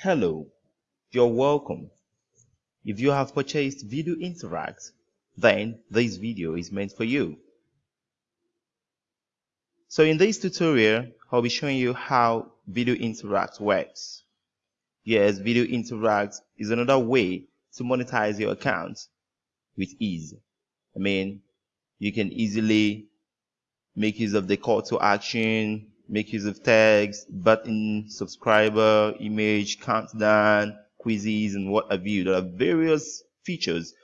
Hello, you're welcome. If you have purchased Video Interact, then this video is meant for you. So in this tutorial, I'll be showing you how Video Interact works. Yes, Video Interact is another way to monetize your account with ease. I mean, you can easily make use of the call to action, make use of tags, button, subscriber, image, countdown, quizzes, and what have you. There are various features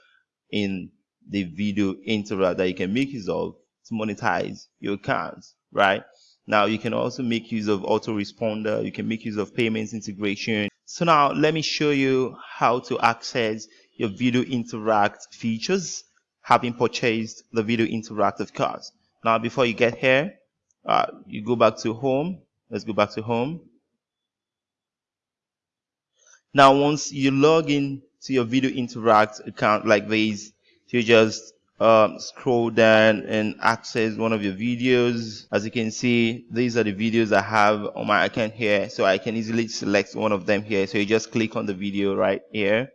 in the video interact that you can make use of to monetize your account, right? Now you can also make use of autoresponder, you can make use of payments integration. So now let me show you how to access your video interact features having purchased the video interactive cards. Now before you get here, uh, you go back to home. Let's go back to home. Now once you log in to your video interact account like this you just um, scroll down and access one of your videos. As you can see these are the videos I have on my account here so I can easily select one of them here. So you just click on the video right here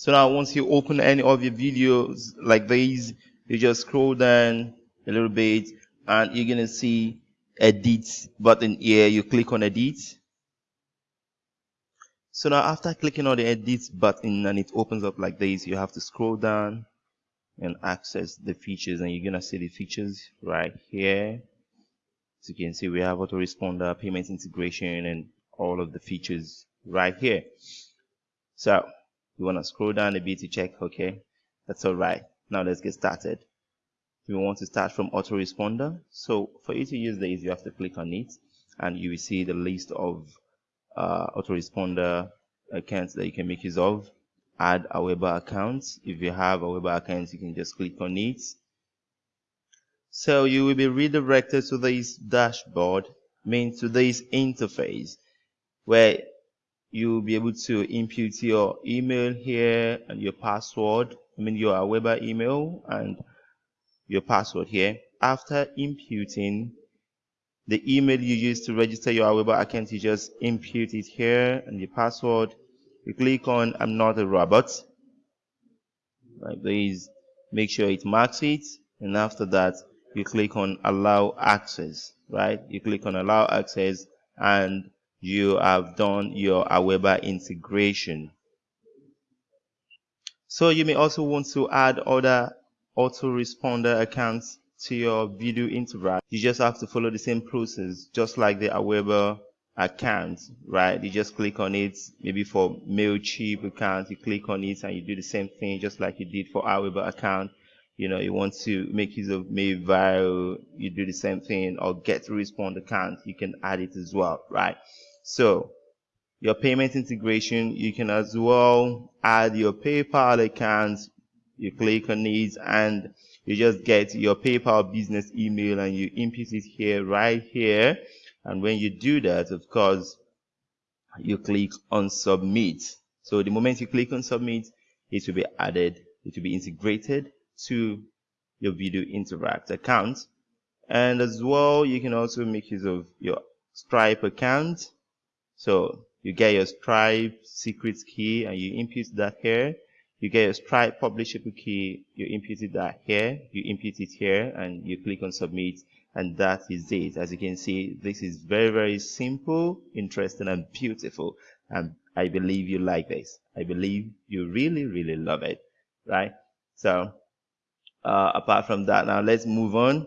So now once you open any of your videos like these, you just scroll down a little bit and you're going to see edit button here. You click on edit. So now after clicking on the edit button and it opens up like this, you have to scroll down and access the features and you're going to see the features right here. As you can see, we have autoresponder, payment integration, and all of the features right here. So you want to scroll down a bit to check okay? That's all right. Now let's get started. We want to start from autoresponder. So for you to use this you have to click on it and you will see the list of uh, autoresponder accounts that you can make use of. Add Aweber account. If you have Aweber account you can just click on it. So you will be redirected to this dashboard means to this interface where you'll be able to input your email here and your password I mean your Weber email and your password here. After inputting the email you use to register your Weber account you just input it here and your password. You click on I'm not a robot. Like this make sure it marks it. And after that you click on allow access right? You click on allow access and you have done your Aweber integration. So you may also want to add other autoresponder accounts to your video interact. You just have to follow the same process, just like the Aweber account, right? You just click on it, maybe for MailChimp account, you click on it and you do the same thing just like you did for Aweber account. You know, you want to make use of Mailviral, you do the same thing, or GetResponse account, you can add it as well, right? So your payment integration, you can as well add your PayPal account. You click on it and you just get your PayPal business email and you input it here, right here. And when you do that, of course, you click on submit. So the moment you click on submit, it will be added, it will be integrated to your video interact account. And as well, you can also make use of your Stripe account so you get your Stripe secret key and you input that here. You get your Stripe publishable key, you input that here, you input it here and you click on submit and that is it. As you can see, this is very, very simple, interesting and beautiful. And I believe you like this. I believe you really, really love it, right? So uh, apart from that, now let's move on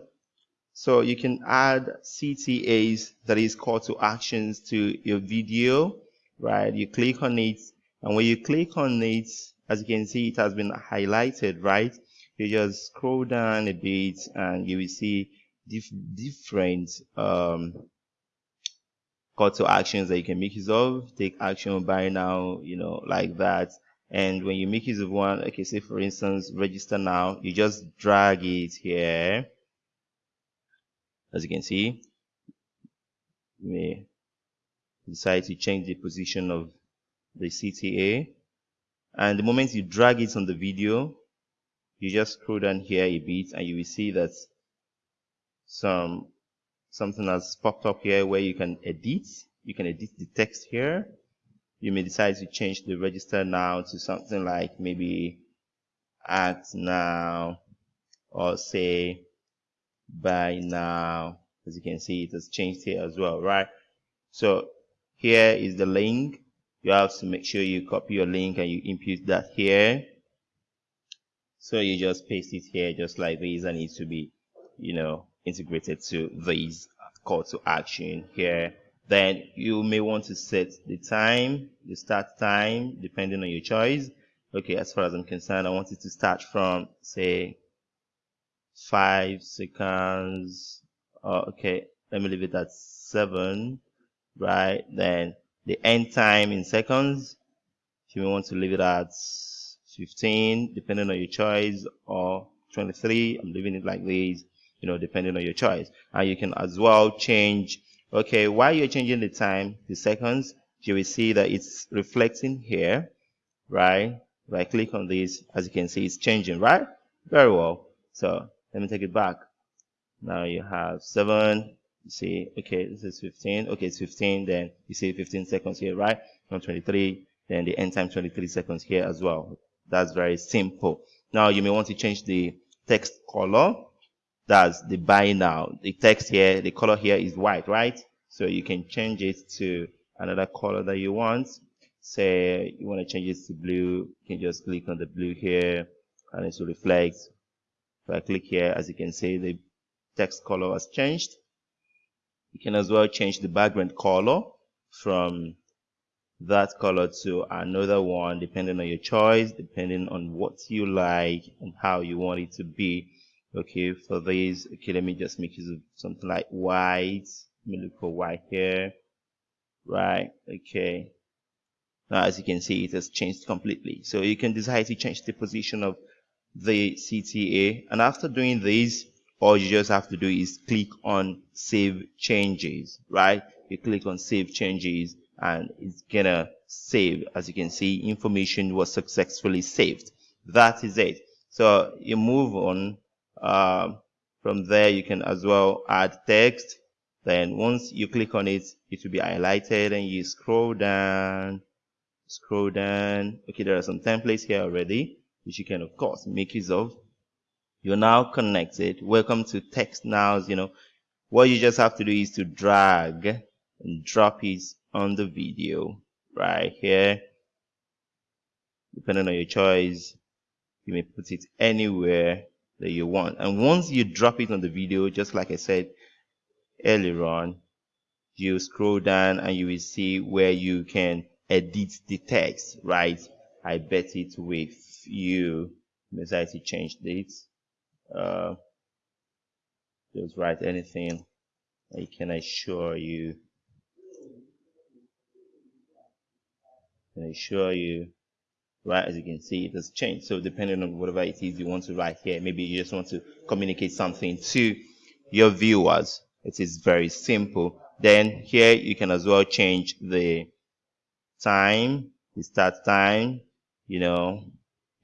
so you can add CTAs, that is call to actions to your video, right? You click on it, and when you click on it, as you can see, it has been highlighted, right? You just scroll down a bit and you will see dif different um, call to actions that you can make use of. Take action buy now, you know, like that. And when you make use of one, okay, say for instance, register now, you just drag it here as you can see we may decide to change the position of the CTA and the moment you drag it on the video you just scroll down here a bit and you will see that some something has popped up here where you can edit. You can edit the text here. You may decide to change the register now to something like maybe act now or say buy now. As you can see it has changed here as well right? So here is the link. You have to make sure you copy your link and you input that here. So you just paste it here just like this and it to be you know integrated to this call to action here. Then you may want to set the time the start time depending on your choice. Okay as far as i'm concerned i want it to start from say five seconds. Oh, okay let me leave it at seven right? Then the end time in seconds. If you want to leave it at 15 depending on your choice or 23 i'm leaving it like this you know depending on your choice. And you can as well change okay while you're changing the time the seconds you will see that it's reflecting here right? If i click on this as you can see it's changing right? Very well. So let me take it back. Now you have seven you see okay this is 15 okay it's 15 then you see 15 seconds here right? From 23 then the end time 23 seconds here as well. That's very simple. Now you may want to change the text color. That's the buy now the text here the color here is white right? So you can change it to another color that you want. Say you want to change it to blue. You can just click on the blue here and it will reflect if I click here as you can see the text color has changed. You can as well change the background color from that color to another one depending on your choice depending on what you like and how you want it to be. Okay for this okay let me just make use of something like white. Let me look for white here. Right okay. Now as you can see it has changed completely. So you can decide to change the position of the CTA and after doing this all you just have to do is click on save changes right? You click on save changes and it's gonna save. As you can see information was successfully saved. That is it. So you move on uh, from there you can as well add text. Then once you click on it it will be highlighted and you scroll down scroll down. Okay there are some templates here already which you can of course make use of. You're now connected. Welcome to text nows. you know. What you just have to do is to drag and drop it on the video right here. Depending on your choice you may put it anywhere that you want. And once you drop it on the video just like I said earlier on you scroll down and you will see where you can edit the text right I bet it with you. To change this uh, just write anything I can assure you. Can assure you. Right as you can see it has changed. So depending on whatever it is you want to write here maybe you just want to communicate something to your viewers. It is very simple. Then here you can as well change the time the start time you know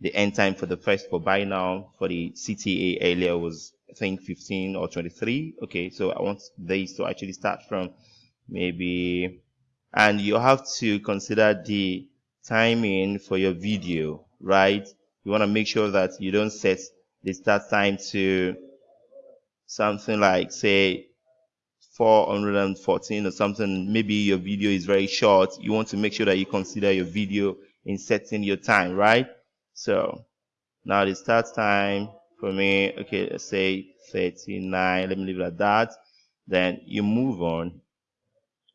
the end time for the first for buy now for the CTA earlier was I think 15 or 23 okay so I want these to actually start from maybe and you have to consider the timing for your video right? You want to make sure that you don't set the start time to something like say 414 or something. Maybe your video is very short. You want to make sure that you consider your video in setting your time right? So now the start time for me okay let's say 39 let me leave it at that. Then you move on.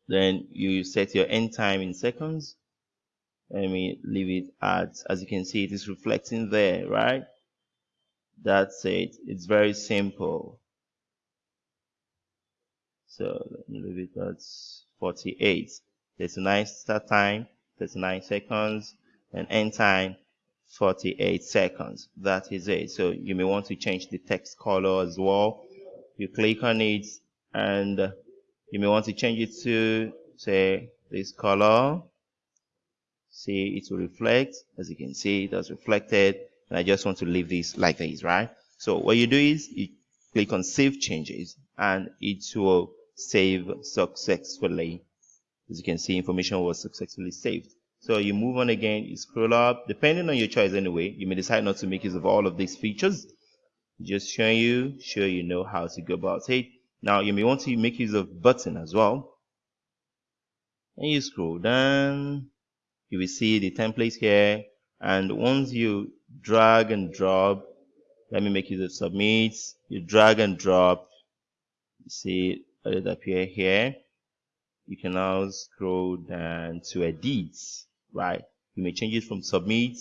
Then you set your end time in seconds. Let me leave it at as you can see it is reflecting there right? That's it. It's very simple. So let me leave it at 48 39 start time 39 seconds and end time 48 seconds. That is it. So you may want to change the text color as well. You click on it and you may want to change it to say this color. See it will reflect. As you can see it has reflected and I just want to leave this like this right? So what you do is you click on save changes and it will save successfully as you can see information was successfully saved. So you move on again you scroll up. Depending on your choice anyway you may decide not to make use of all of these features. Just showing you sure you know how to go about it. Now you may want to make use of button as well. And you scroll down. You will see the template here. And once you drag and drop let me make use of submit you drag and drop. You see it appear here you can now scroll down to edit right? You may change it from submit.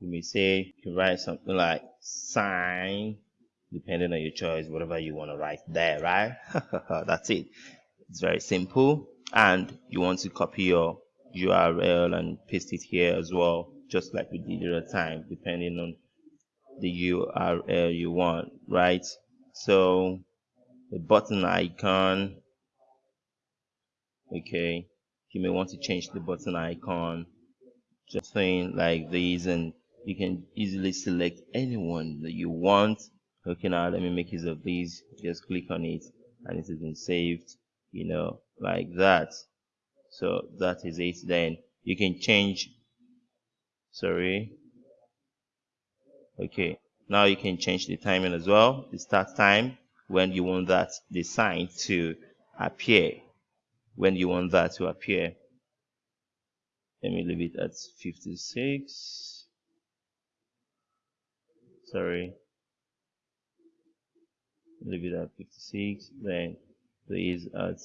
You may say you can write something like sign depending on your choice whatever you want to write there right? That's it. It's very simple. And you want to copy your URL and paste it here as well just like we did the other time depending on the URL you want right? So the button icon okay? You may want to change the button icon. Just thing like this and you can easily select anyone that you want. Okay now let me make use of these. Just click on it and it has been saved you know like that. So that is it then. You can change sorry. Okay now you can change the timing as well the start time when you want that the sign to appear when you want that to appear. Let me leave it at 56 sorry. Leave it at 56 then there is at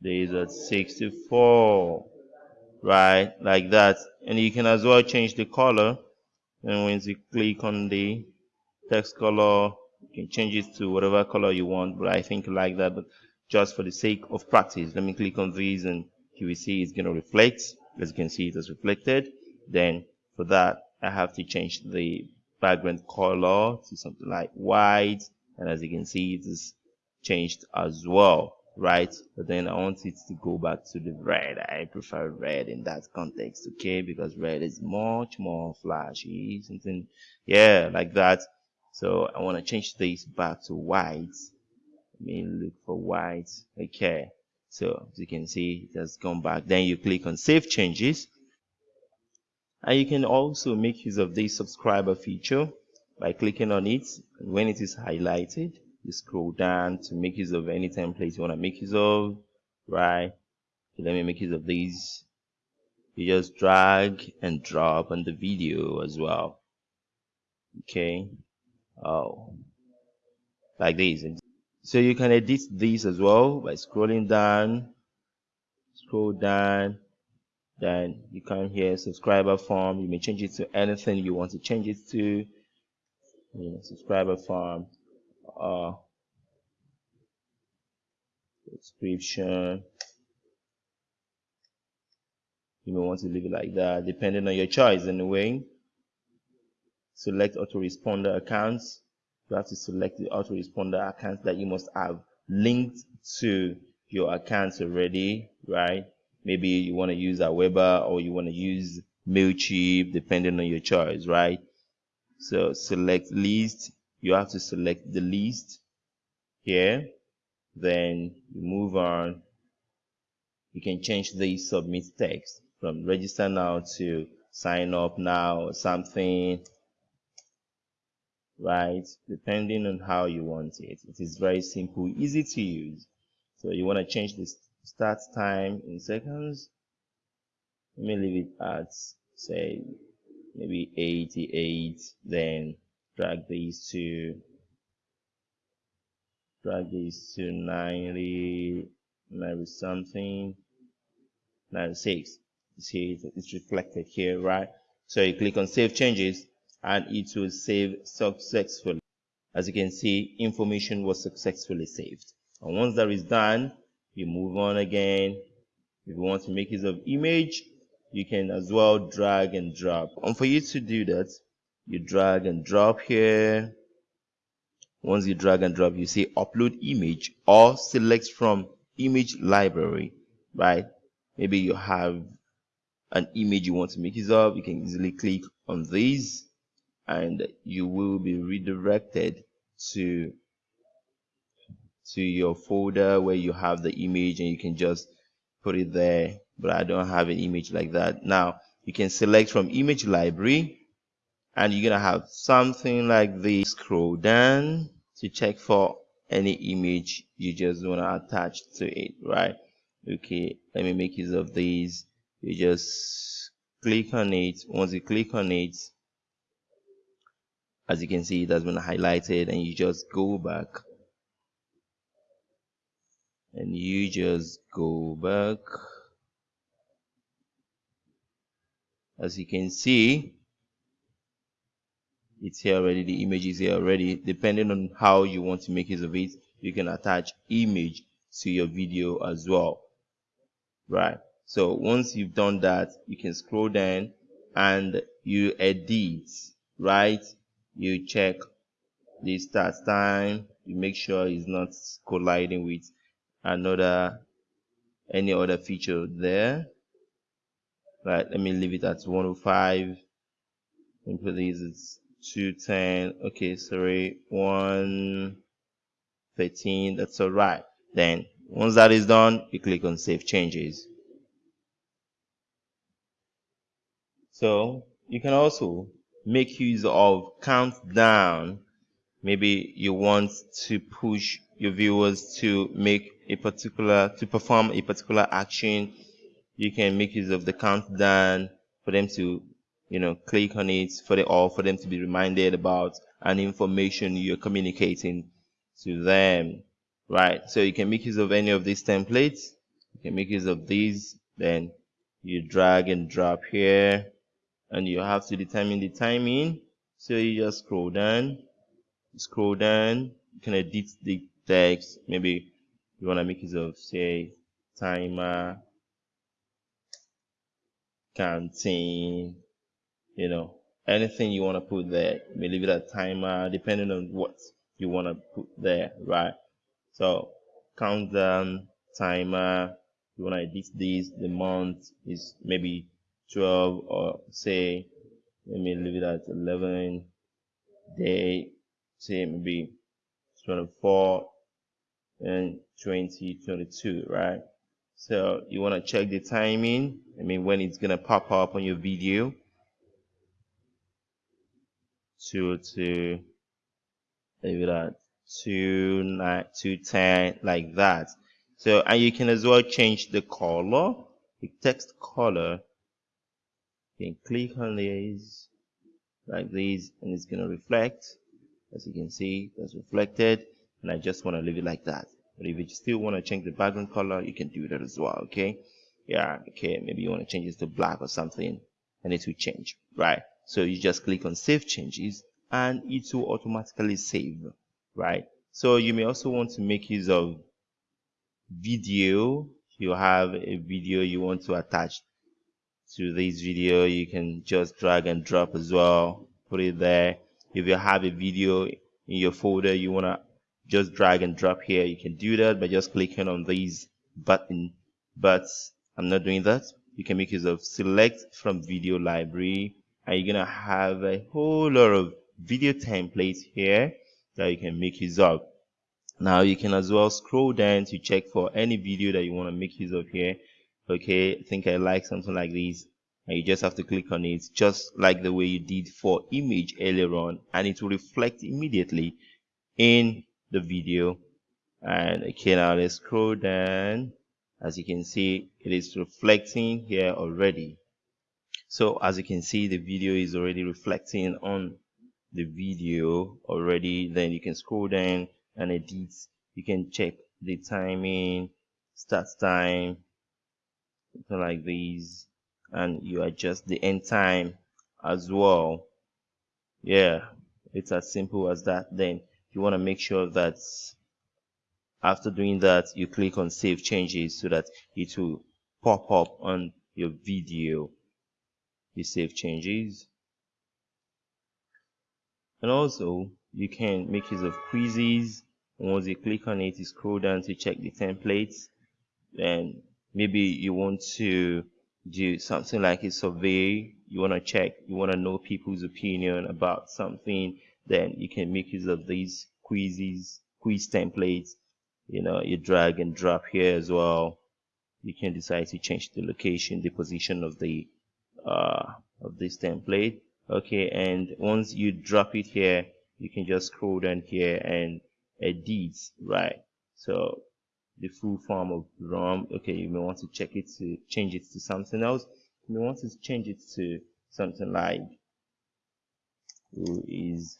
there is at 64 right like that. And you can as well change the color. And once you click on the text color you can change it to whatever color you want but I think like that but just for the sake of practice let me click on these and you will see it's going to reflect. As you can see it has reflected. Then for that I have to change the background color to something like white and as you can see it is changed as well right? But then I want it to go back to the red. I prefer red in that context okay? Because red is much more flashy something yeah like that so I want to change this back to white. Let me look for white. Okay. So as you can see it has gone back. Then you click on save changes. And you can also make use of this subscriber feature by clicking on it. When it is highlighted you scroll down to make use of any template you want to make use of right? Okay, let me make use of these. You just drag and drop on the video as well. Okay oh. Like this so you can edit this as well by scrolling down scroll down. Then you come here subscriber form. You may change it to anything you want to change it to. You know, subscriber form uh, description you may want to leave it like that depending on your choice anyway select autoresponder accounts. You have to select the autoresponder accounts that you must have linked to your accounts already right? Maybe you want to use Aweber or you want to use Mailchimp depending on your choice right? So select list. You have to select the list here. Then you move on. You can change the submit text from register now to sign up now or something right? Depending on how you want it. It is very simple easy to use. So you want to change the start time in seconds. Let me leave it at say maybe 88 then drag these to drag these to 90 maybe something 96 you see it's reflected here right? So you click on save changes and it will save successfully. As you can see information was successfully saved. And once that is done you move on again. If you want to make use of image you can as well drag and drop. And for you to do that you drag and drop here. Once you drag and drop you say upload image or select from image library right? Maybe you have an image you want to make use of. You can easily click on this and you will be redirected to to your folder where you have the image and you can just put it there but I don't have an image like that. Now you can select from image library and you're gonna have something like this. Scroll down to check for any image you just want to attach to it right? Okay let me make use of these. You just click on it. Once you click on it as you can see it has been highlighted and you just go back. And you just go back. As you can see it's here already. The image is here already. Depending on how you want to make use of it you can attach image to your video as well. Right. So once you've done that you can scroll down and you edit. Right you check the start time you make sure it's not colliding with another any other feature there. Right let me leave it at 105 and put these 210 okay sorry 113 that's all right. Then once that is done you click on save changes. So you can also make use of countdown maybe you want to push your viewers to make a particular to perform a particular action. You can make use of the countdown for them to you know click on it for the or for them to be reminded about an information you're communicating to them right? So you can make use of any of these templates. You can make use of these. Then you drag and drop here and you have to determine the timing. So you just scroll down scroll down you can edit the text. Maybe you want to make use of say timer canteen you know anything you want to put there. You may leave it at timer depending on what you want to put there right? So countdown timer you want to edit this the month is maybe 12 or say let me leave it at 11 day say maybe 24 and 2022 right? So you want to check the timing I mean when it's gonna pop up on your video. Two to leave it at two nine two ten like that. So and you can as well change the color the text color you can click on these like these and it's going to reflect as you can see that's reflected and I just want to leave it like that but if you still want to change the background color you can do that as well okay yeah okay maybe you want to change it to black or something and it will change right so you just click on save changes and it will automatically save, right? So you may also want to make use of video. You have a video you want to attach to this video, you can just drag and drop as well, put it there. If you have a video in your folder you want to just drag and drop here, you can do that by just clicking on these button. But I'm not doing that. You can make use of select from video library and you're gonna have a whole lot of video templates here that you can make use of now you can as well scroll down to check for any video that you want to make use of here okay I think I like something like this and you just have to click on it just like the way you did for image earlier on and it will reflect immediately in the video. And okay now let's scroll down. As you can see it is reflecting here already. So as you can see the video is already reflecting on the video already. Then you can scroll down and edit. You can check the timing start time like these and you adjust the end time as well. Yeah it's as simple as that. Then you want to make sure that after doing that you click on save changes so that it will pop up on your video. You save changes. And also you can make use of quizzes. Once you click on it you scroll down to check the templates. And maybe you want to do something like a survey. You want to check you want to know people's opinion about something then you can make use of these quizzes quiz templates. You know you drag and drop here as well. You can decide to change the location the position of the uh, of this template. Okay and once you drop it here you can just scroll down here and edit right? So the full form of ROM. Okay you may want to check it to change it to something else. You may want to change it to something like who is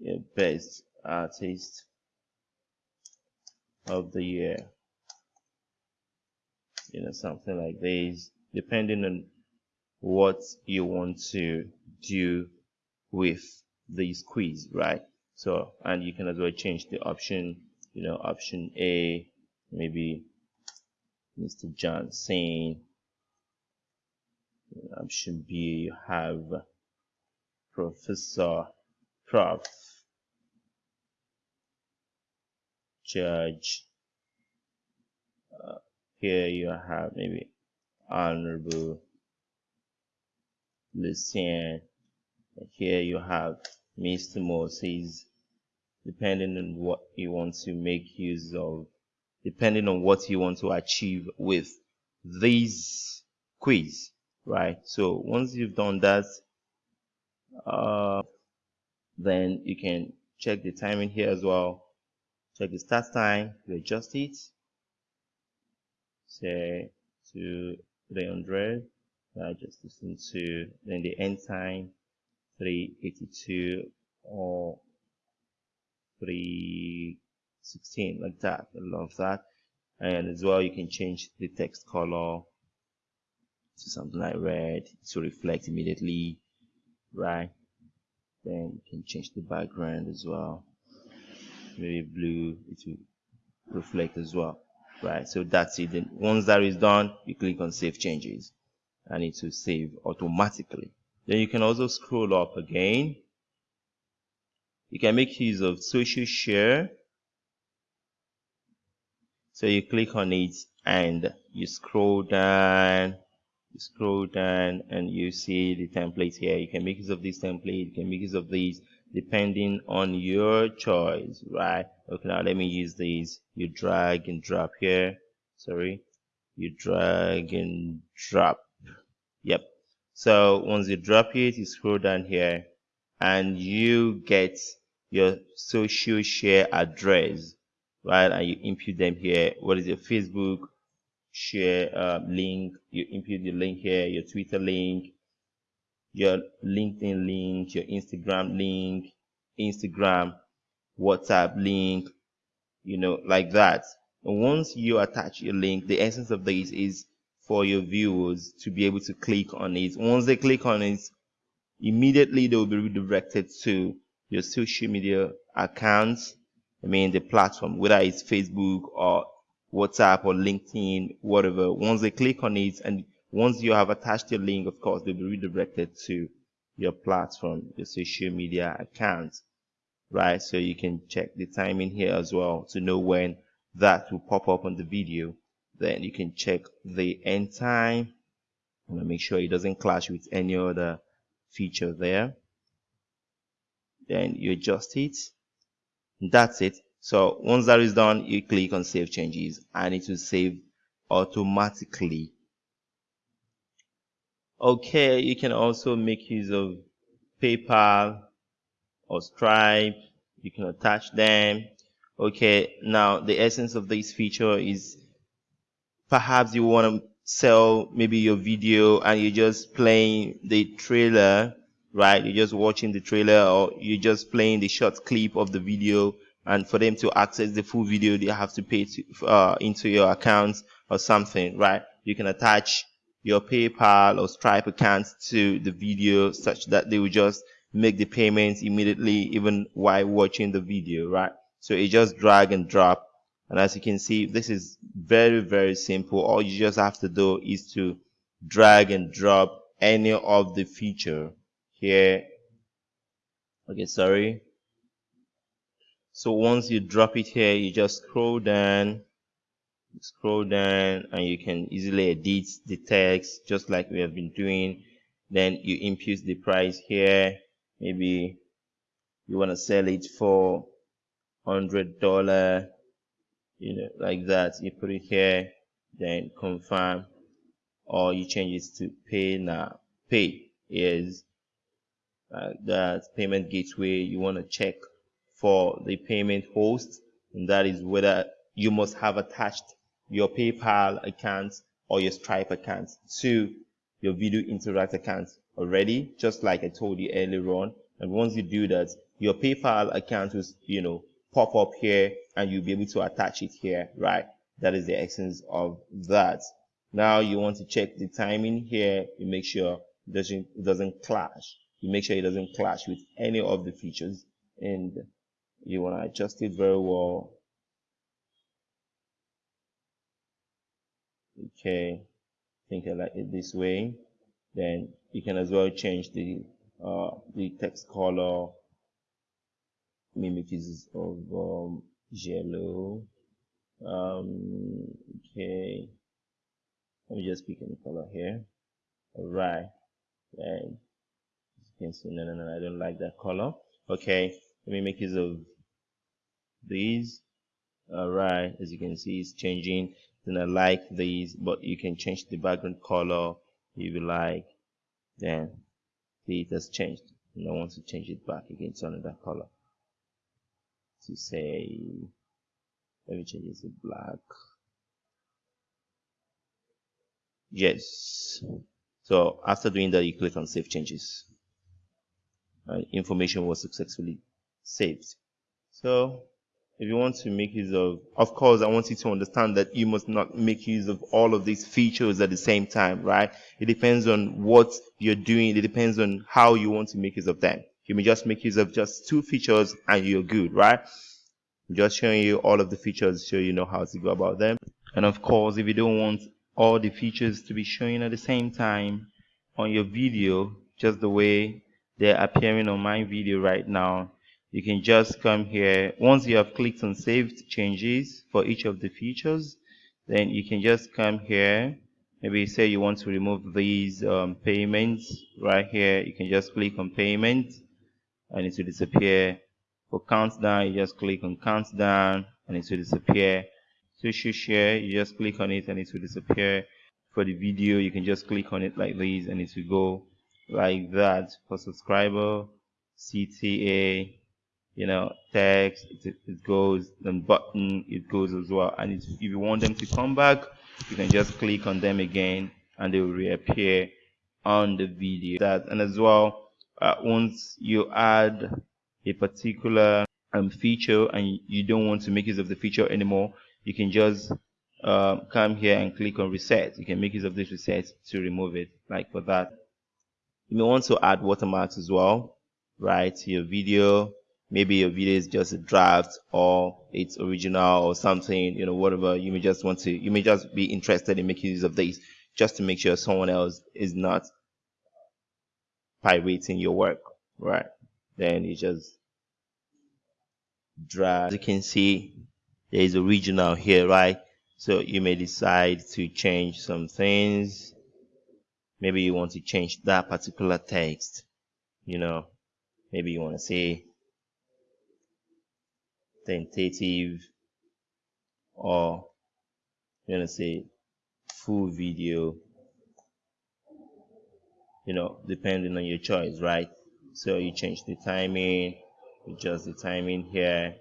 the best artist of the year? You know something like this depending on what you want to do with this quiz right? So and you can as well change the option you know option a maybe mr John johnson option b you have professor prof. Judge. Uh, here you have maybe honorable Lucien. Here you have Mr. Moses depending on what you want to make use of depending on what you want to achieve with this quiz right? So once you've done that uh, then you can check the timing here as well. Check the start time you adjust it. Say to 300 I just listen to then the end time 382 or 316 like that I love that. And as well you can change the text color to something like red to reflect immediately right? Then you can change the background as well. Maybe blue it will reflect as well right? So that's it. Then once that is done you click on save changes and it will save automatically. Then you can also scroll up again you can make use of social share. So you click on it and you scroll down you scroll down and you see the template here. You can make use of this template you can make use of these depending on your choice right? Okay now let me use these. You drag and drop here. Sorry. You drag and drop. Yep. So once you drop it you scroll down here and you get your social share address right? And you input them here. What is your facebook share uh, link? You input the link here your twitter link your linkedin link your instagram link instagram whatsapp link you know like that. And once you attach your link the essence of this is for your viewers to be able to click on it. Once they click on it immediately they will be redirected to your social media accounts i mean the platform whether it's facebook or WhatsApp or LinkedIn, whatever. Once they click on it and once you have attached your link, of course, they'll be redirected to your platform, your social media account, right? So you can check the timing here as well to know when that will pop up on the video. Then you can check the end time and make sure it doesn't clash with any other feature there. Then you adjust it. That's it. So once that is done, you click on save changes and it will save automatically. Okay, you can also make use of PayPal or Stripe. You can attach them. Okay, now the essence of this feature is perhaps you want to sell maybe your video and you're just playing the trailer, right? You're just watching the trailer or you're just playing the short clip of the video and for them to access the full video they have to pay to, uh, into your account or something right? You can attach your paypal or stripe account to the video such that they will just make the payments immediately even while watching the video right? So it just drag and drop. And as you can see this is very very simple. All you just have to do is to drag and drop any of the feature here okay sorry. So once you drop it here you just scroll down scroll down and you can easily edit the text just like we have been doing. Then you input the price here. Maybe you want to sell it for hundred dollar you know like that. You put it here then confirm or you change it to pay now. Pay is uh, that payment gateway you want to check for the payment host and that is whether you must have attached your PayPal account or your Stripe account to your Video Interact account already, just like I told you earlier on. And once you do that, your PayPal account will, you know, pop up here and you'll be able to attach it here, right? That is the essence of that. Now you want to check the timing here. You make sure it doesn't, it doesn't clash. You make sure it doesn't clash with any of the features. And you want to adjust it very well. Okay, think I like it this way. Then you can as well change the uh, the text color. Mimics of um, yellow. Um, okay. Let me just pick any color here. All right and no no no I don't like that color. Okay let me make use of these. All right as you can see it's changing. Then I like these but you can change the background color if you like. Then see it has changed. And I want to change it back again to another color. To say let me change it to black. Yes. So after doing that you click on save changes Uh, information was successfully saved. So if you want to make use of of course i want you to understand that you must not make use of all of these features at the same time right? It depends on what you're doing. It depends on how you want to make use of them. You may just make use of just two features and you're good right? I'm just showing you all of the features so you know how to go about them. And of course if you don't want all the features to be showing at the same time on your video just the way they're appearing on my video right now. You can just come here. Once you have clicked on saved changes for each of the features then you can just come here. Maybe say you want to remove these um, payments right here. You can just click on payment and it will disappear. For countdown you just click on countdown and it will disappear. Social share you just click on it and it will disappear. For the video you can just click on it like this and it will go like that for subscriber CTA you know text it, it goes then button it goes as well. And if you want them to come back you can just click on them again and they will reappear on the video. That and as well uh, once you add a particular um, feature and you don't want to make use of the feature anymore you can just uh, come here and click on reset. You can make use of this reset to remove it like for that you may want to add watermarks as well right to your video. Maybe your video is just a draft or it's original or something you know whatever. You may just want to you may just be interested in making use of these just to make sure someone else is not pirating your work right? Then you just drag. As you can see there is original here right? So you may decide to change some things maybe you want to change that particular text you know. Maybe you want to say tentative or you want to say full video you know depending on your choice right? So you change the timing adjust the timing here.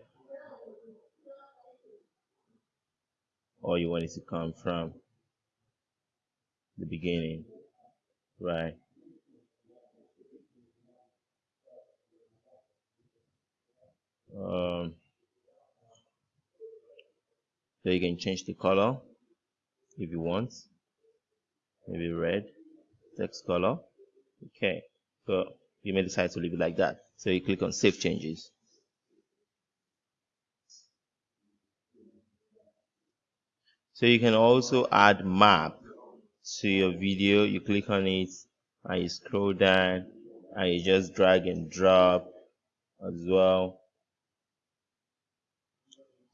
Or you want it to come from the beginning right. Um so you can change the color if you want. Maybe red text color. Okay so you may decide to leave it like that. So you click on save changes. So you can also add map to your video you click on it and you scroll down and you just drag and drop as well.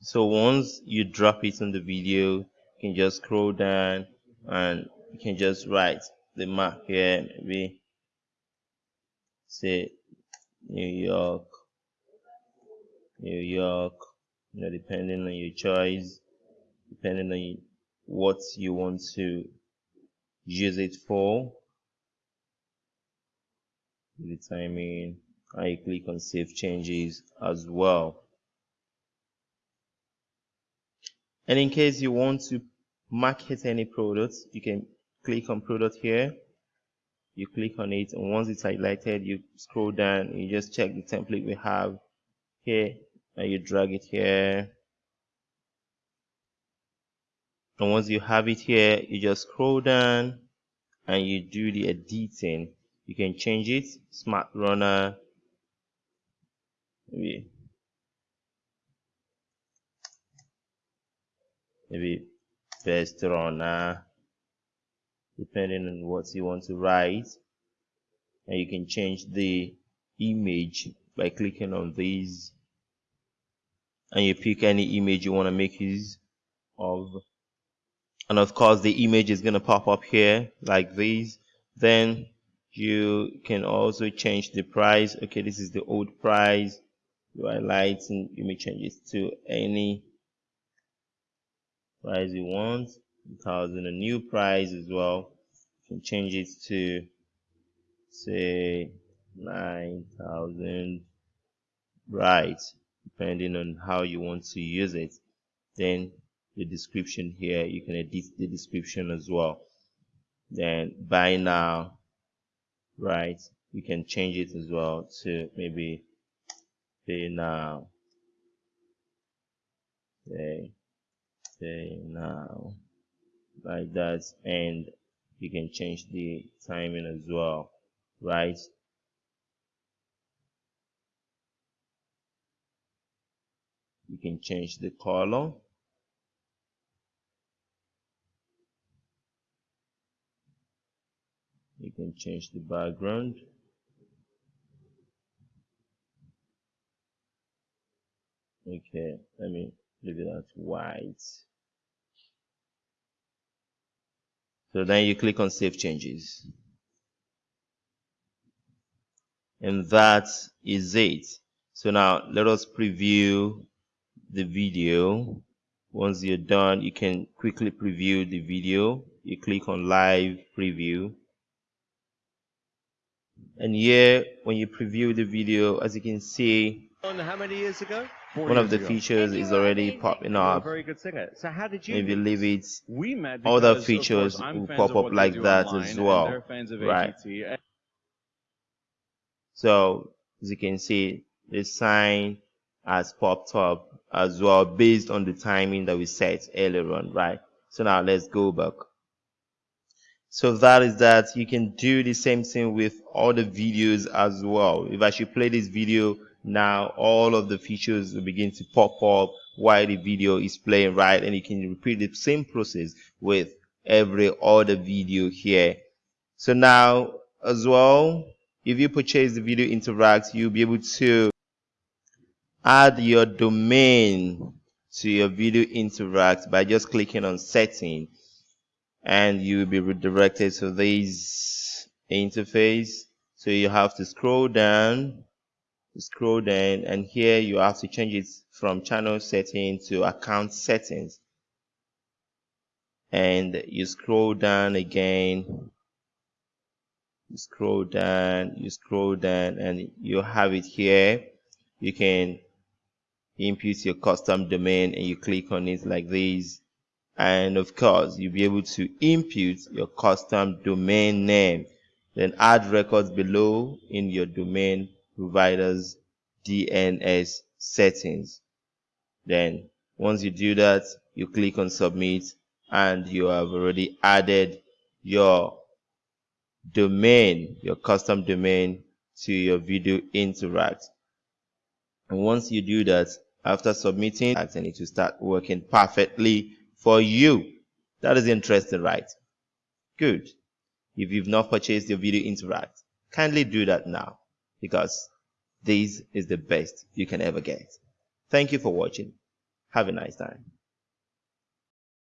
So once you drop it on the video you can just scroll down and you can just write the map here maybe say New York New York you know depending on your choice depending on what you want to use it for the timing I click on save changes as well. And in case you want to market any products you can click on product here. You click on it and once it's highlighted you scroll down you just check the template we have here. And you drag it here and once you have it here you just scroll down and you do the editing. You can change it. Smart runner. Maybe. Maybe best runner. Depending on what you want to write. And you can change the image by clicking on these. And you pick any image you want to make use of and of course the image is going to pop up here like this. Then you can also change the price. Okay this is the old price. You highlight and you may change it to any price you want. 1000 a new price as well. You can change it to say 9000 right depending on how you want to use it. Then the description here. You can edit the description as well. Then buy now right? You can change it as well to maybe pay now. Pay pay now. Like that and you can change the timing as well right? You can change the color can change the background. Okay let me leave it at white. So then you click on save changes. And that is it. So now let us preview the video. Once you're done you can quickly preview the video. You click on live preview and here when you preview the video as you can see how many years ago? One of the features is already popping up. very good singer. So how did you if you leave it. We met other features course, will pop up like that online, as well. fans of Right. AGT. so as you can see the sign has popped up as well based on the timing that we set earlier on right? So now let's go back so that is that you can do the same thing with all the videos as well. If i should play this video now all of the features will begin to pop up while the video is playing right? And you can repeat the same process with every other video here. So now as well if you purchase the video interact you'll be able to add your domain to your video interact by just clicking on setting and you will be redirected to this interface. So you have to scroll down scroll down and here you have to change it from channel setting to account settings. And you scroll down again. You scroll down you scroll down and you have it here. You can input your custom domain and you click on it like this and of course you'll be able to input your custom domain name then add records below in your domain providers DNS settings. Then once you do that you click on submit and you have already added your domain your custom domain to your video interact. And once you do that after submitting and it will start working perfectly for you. That is interesting right? Good. If you've not purchased your video interact kindly do that now because this is the best you can ever get. Thank you for watching. Have a nice time